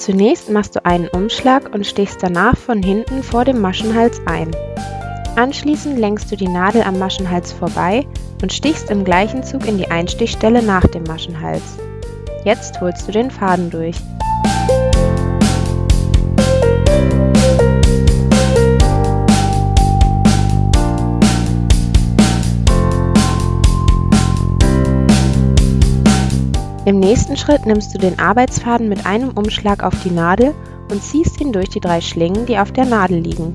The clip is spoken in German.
Zunächst machst du einen Umschlag und stichst danach von hinten vor dem Maschenhals ein. Anschließend lenkst du die Nadel am Maschenhals vorbei und stichst im gleichen Zug in die Einstichstelle nach dem Maschenhals. Jetzt holst du den Faden durch. Im nächsten Schritt nimmst du den Arbeitsfaden mit einem Umschlag auf die Nadel und ziehst ihn durch die drei Schlingen, die auf der Nadel liegen